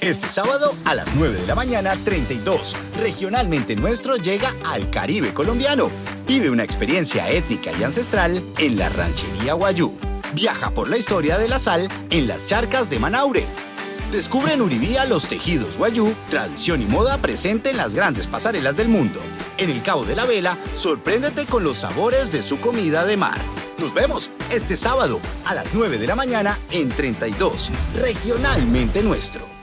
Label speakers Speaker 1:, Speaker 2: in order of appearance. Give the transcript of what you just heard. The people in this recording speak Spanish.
Speaker 1: Este sábado a las 9 de la mañana 32, Regionalmente Nuestro llega al Caribe colombiano. Vive una experiencia étnica y ancestral en la ranchería Guayú. Viaja por la historia de la sal en las charcas de Manaure. Descubre en Uribía los tejidos Guayú, tradición y moda presente en las grandes pasarelas del mundo. En el Cabo de la Vela, sorpréndete con los sabores de su comida de mar. Nos vemos este sábado a las 9 de la mañana en 32, Regionalmente Nuestro.